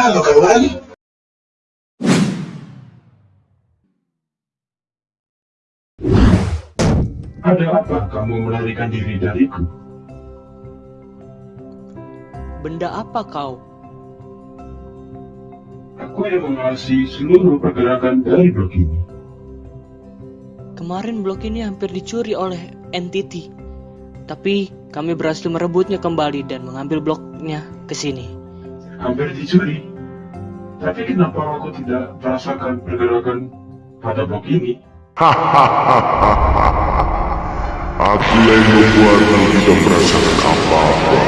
Halo kawan. Ada apa kamu melarikan diri dariku? Benda apa kau? Aku yang mengawasi seluruh pergerakan dari blok ini. Kemarin blok ini hampir dicuri oleh entity. Tapi kami berhasil merebutnya kembali dan mengambil bloknya ke sini. Hampir dicuri. Tapi kenapa aku tidak merasakan pergerakan pada blok ini? Aku yang membuatmu tidak merasakan apa-apa.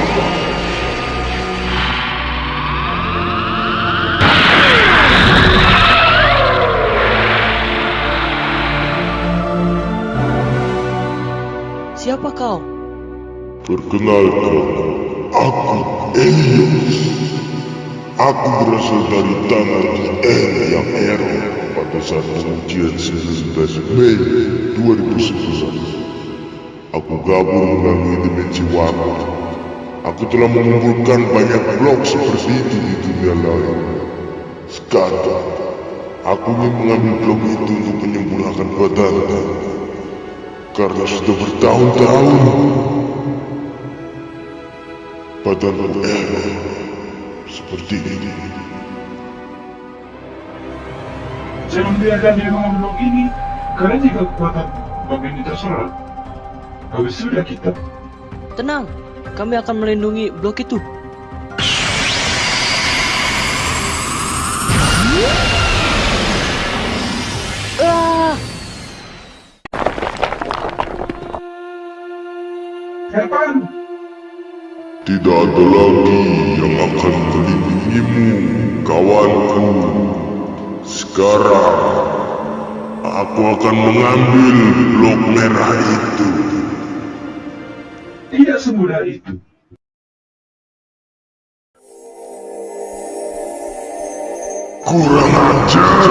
Siapa kau? Perkenalkan, aku Elios. Aku berasal dari tanah N yang Ero pada saat pengujian 19 Mei 2011. Aku gabung melalui dimensi waktu. Aku telah mengumpulkan banyak blok seperti itu di dunia lain. Sekarang, aku ingin mengambil blok itu untuk menyempurnakan badanku. Karena sudah bertahun-tahun badanku Ero seperti ini. Jangan biarkan dia mengambil blok ini. Karena jika kekuatan blok ini terserah, habis sudah kita. Tenang, kami akan melindungi blok itu. Ah, Kapan? Tidak ada lagi yang akan melindungimu, kawanku. Sekarang, aku akan mengambil blok merah itu. Tidak semudah itu. Kurang ajar.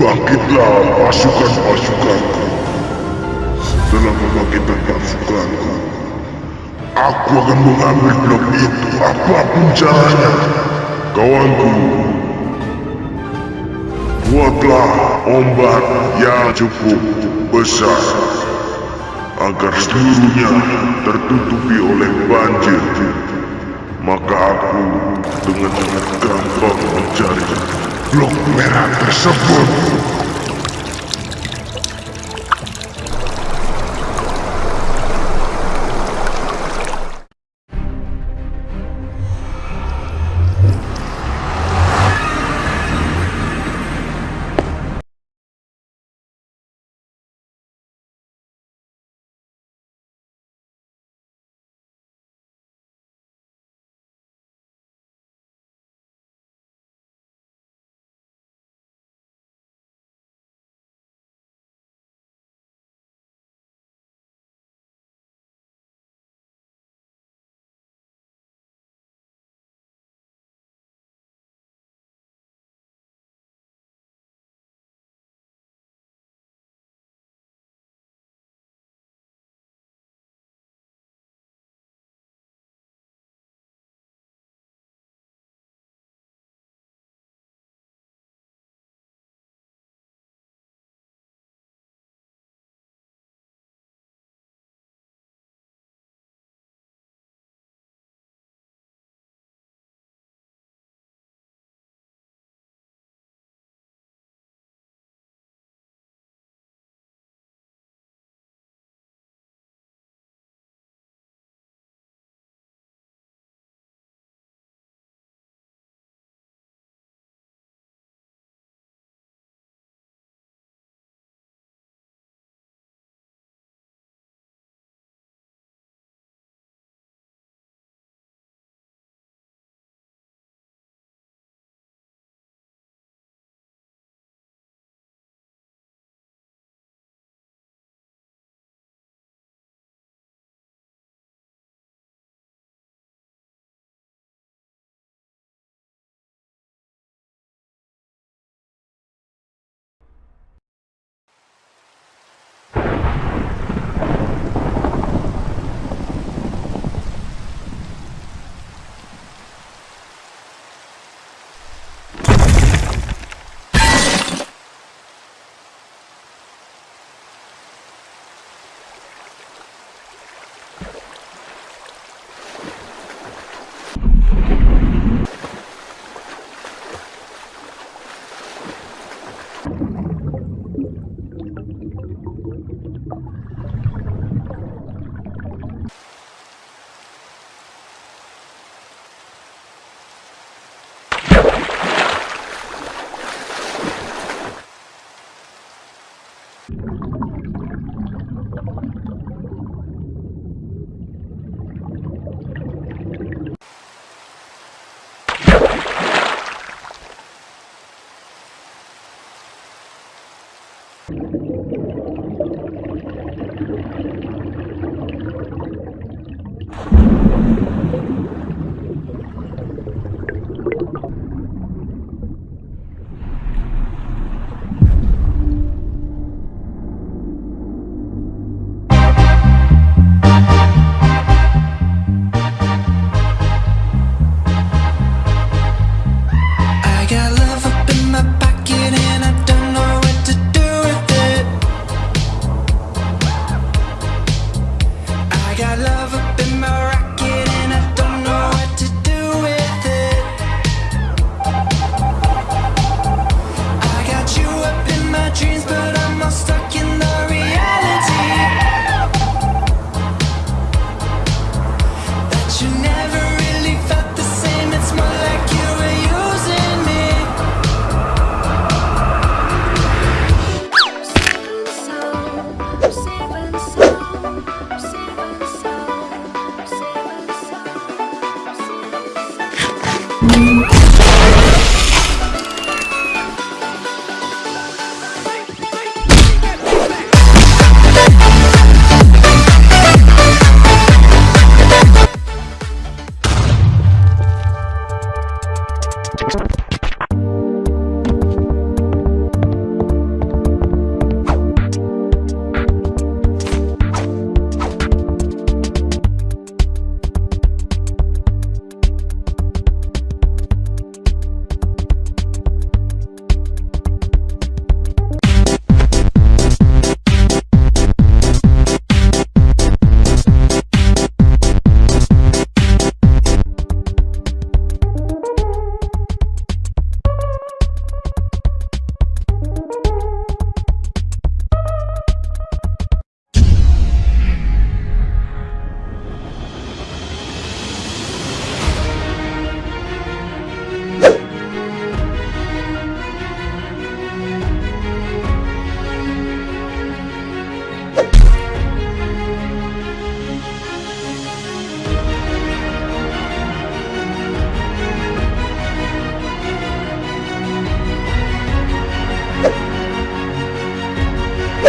Bangkitlah pasukan-pasukanku. Setelah membangkitkan pasukanku, aku akan mengambil blok itu apa pun caranya. Kawanku, buatlah ombak yang cukup besar agar seluruhnya tertutupi oleh banjir. Maka aku dengan gampang mencari blok merah tersebut.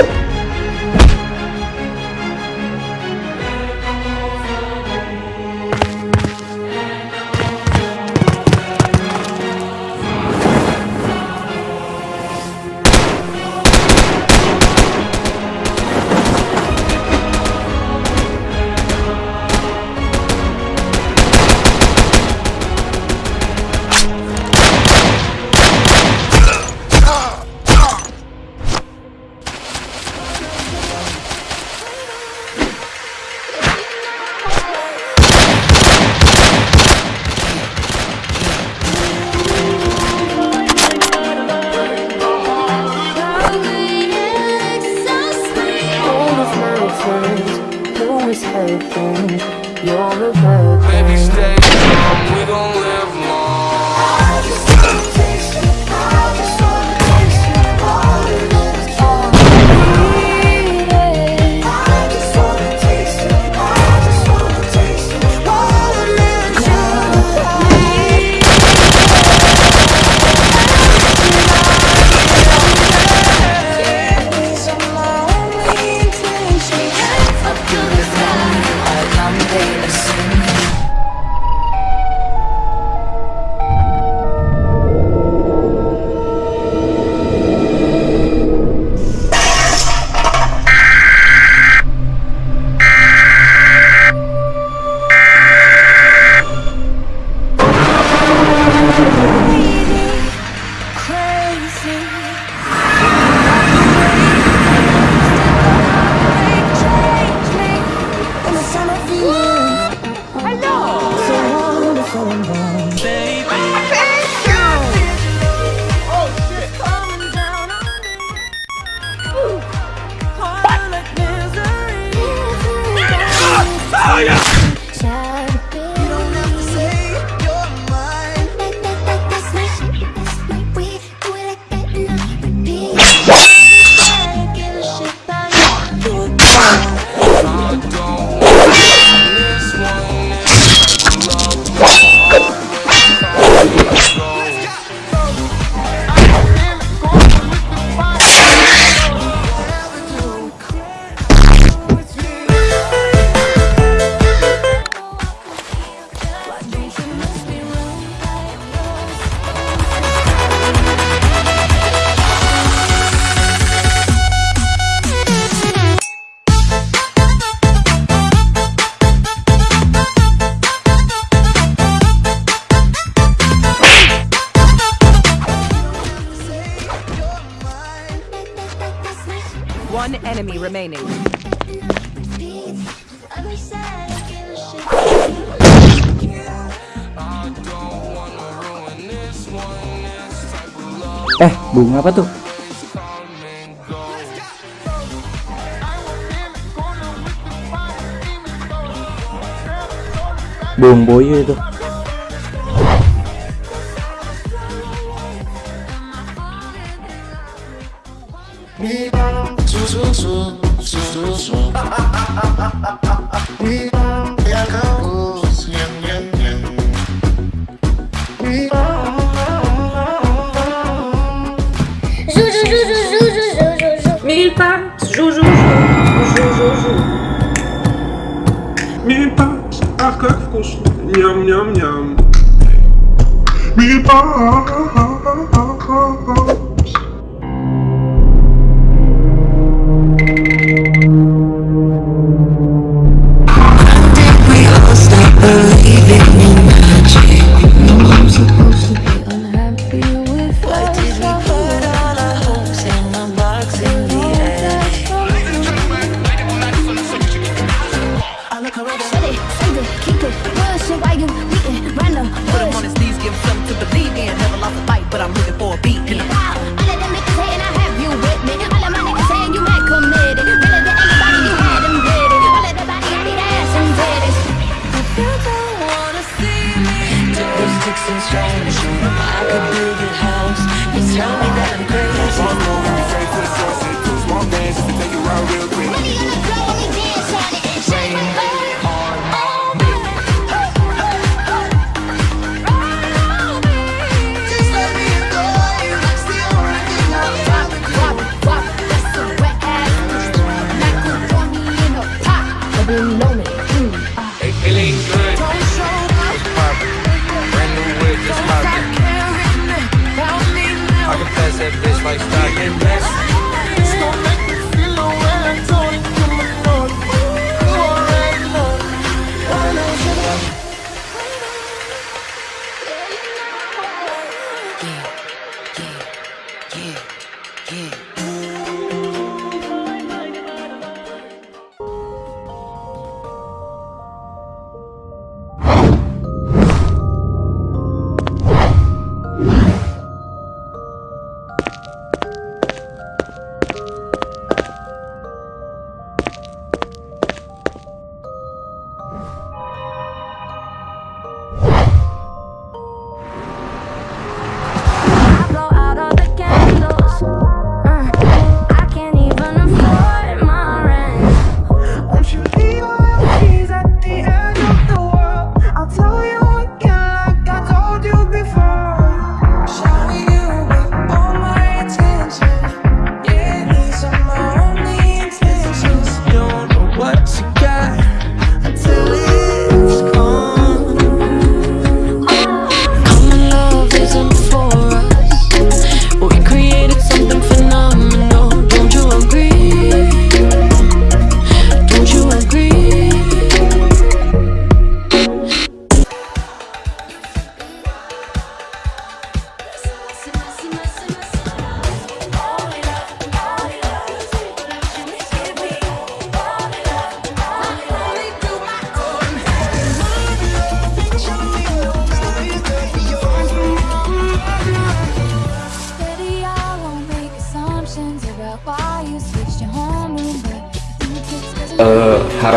them. apa tuh? Bung Boyo itu. yum, yum, yum. Meatball!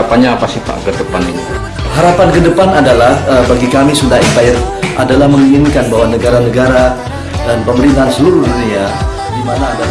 harapannya apa sih Pak ke depan ini? Harapan ke depan adalah uh, bagi kami Sunda Empire adalah menginginkan bahwa negara-negara dan pemerintahan seluruh dunia di mana ada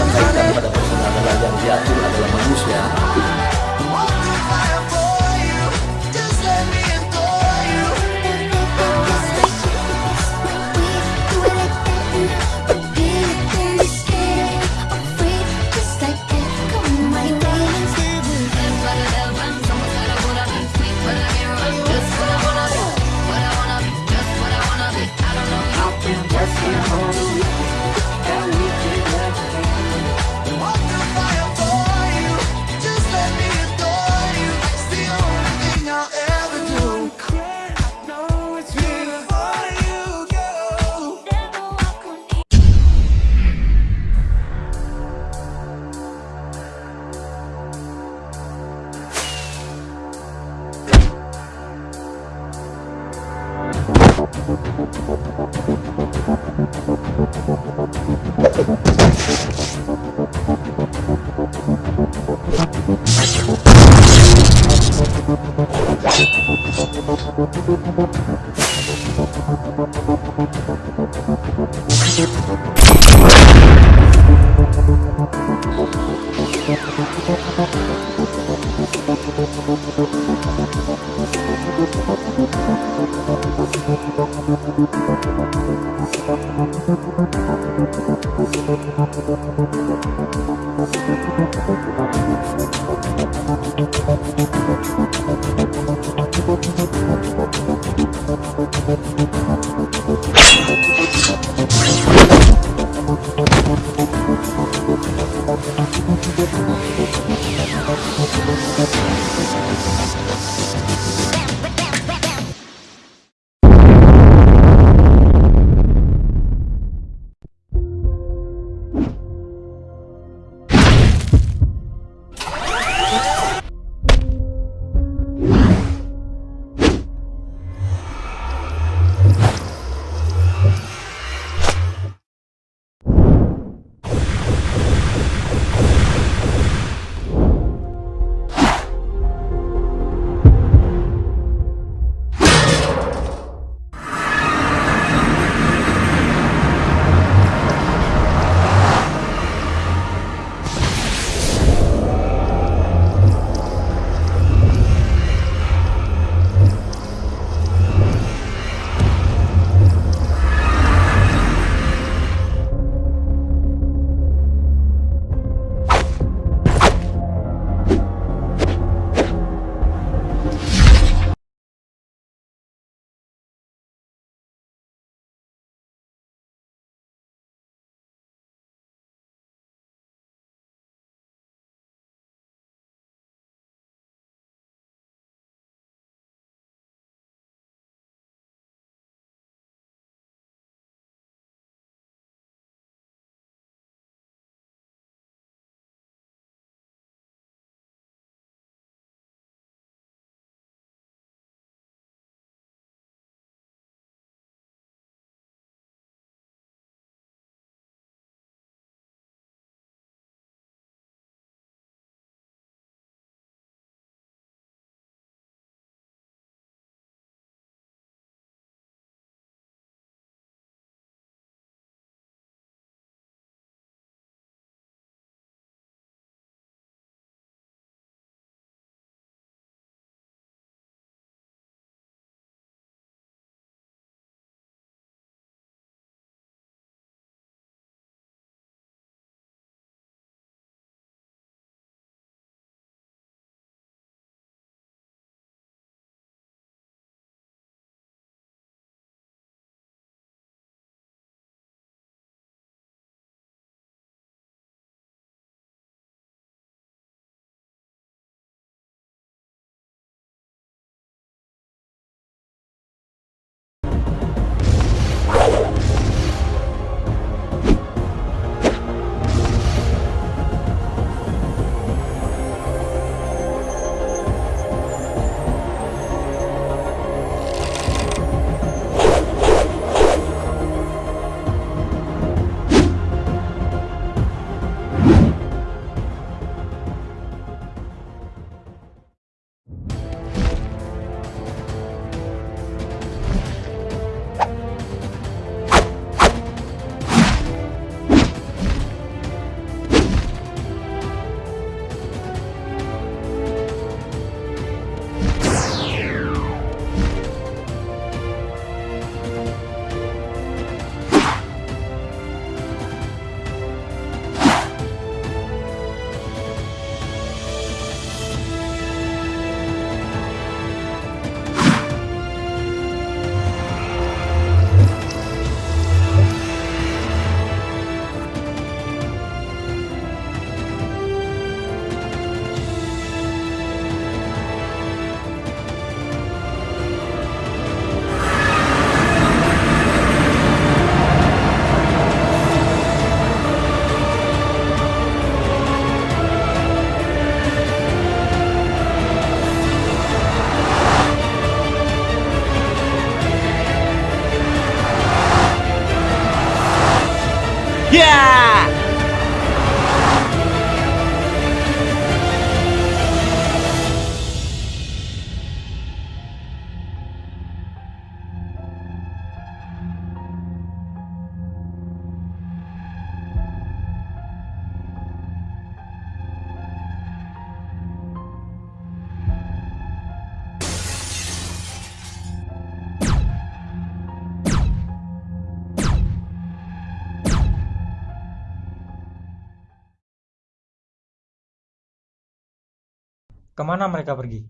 Ke mana mereka pergi?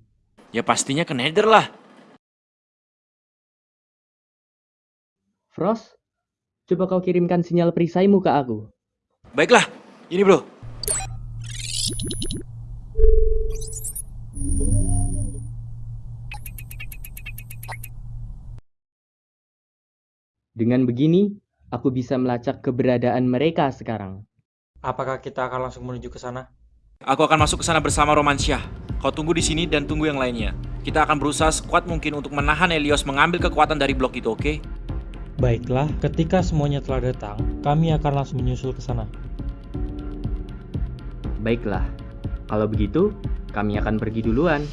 Ya pastinya ke Nether lah. Frost, coba kau kirimkan sinyal perisaimu ke aku. Baiklah, ini bro. Dengan begini, aku bisa melacak keberadaan mereka sekarang. Apakah kita akan langsung menuju ke sana? Aku akan masuk ke sana bersama Romansyah. Kau tunggu di sini dan tunggu yang lainnya. Kita akan berusaha sekuat mungkin untuk menahan Helios mengambil kekuatan dari blok itu, oke? Baiklah, ketika semuanya telah datang, kami akan langsung menyusul ke sana. Baiklah, kalau begitu, kami akan pergi duluan.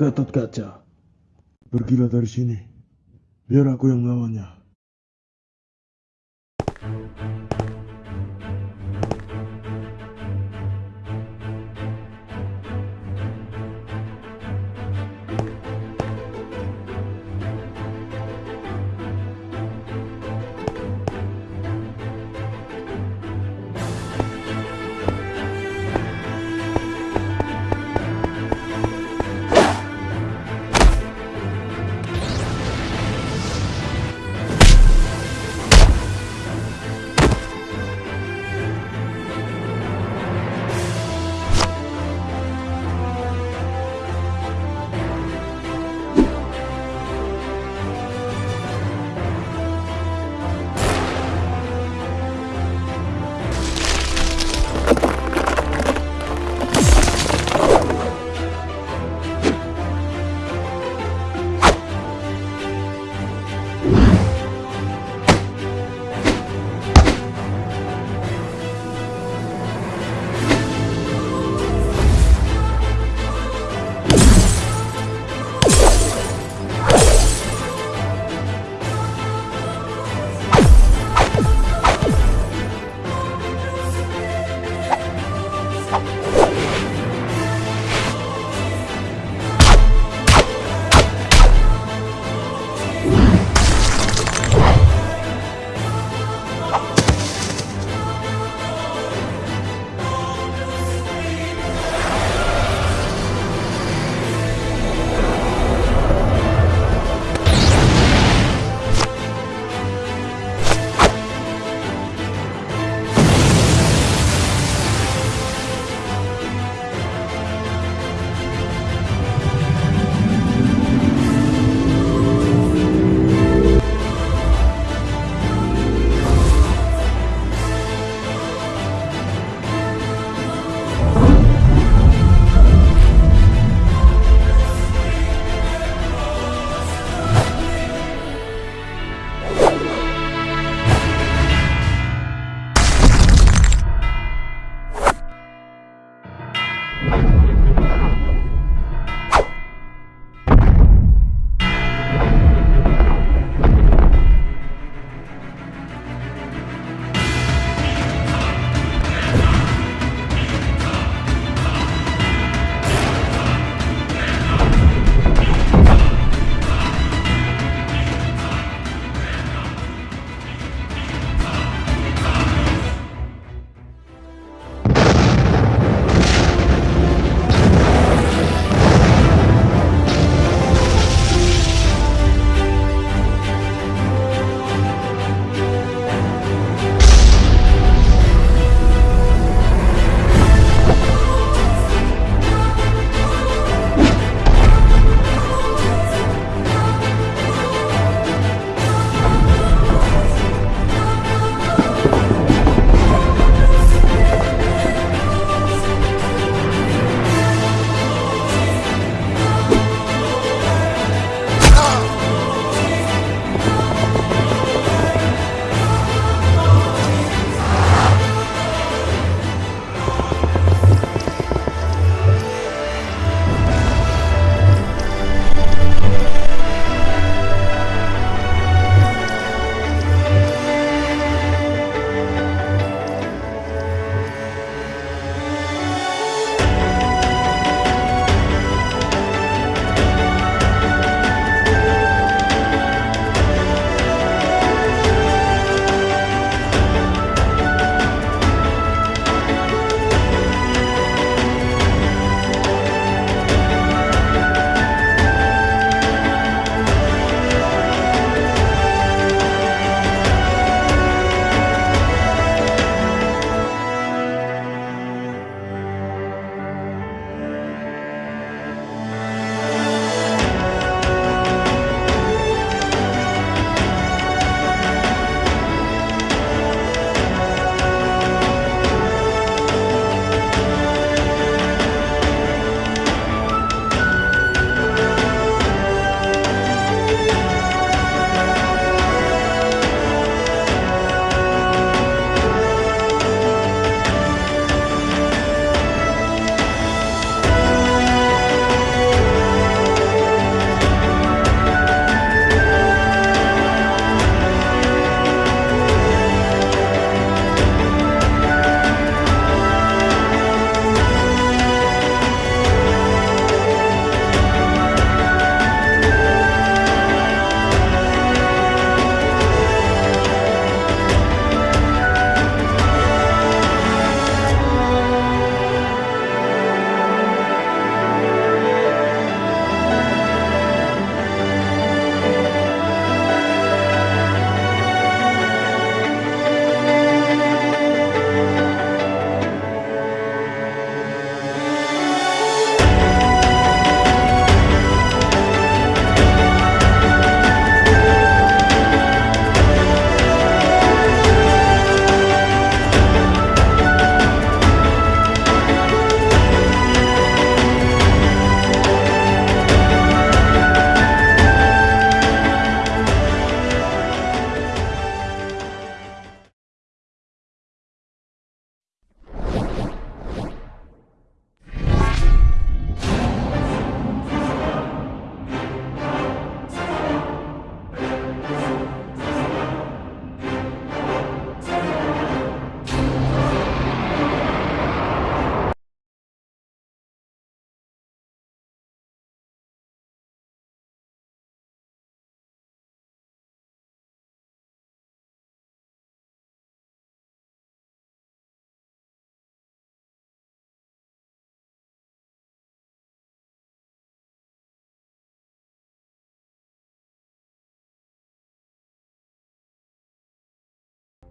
Gatot Kaca. Pergilah dari sini. Biar aku yang melawannya.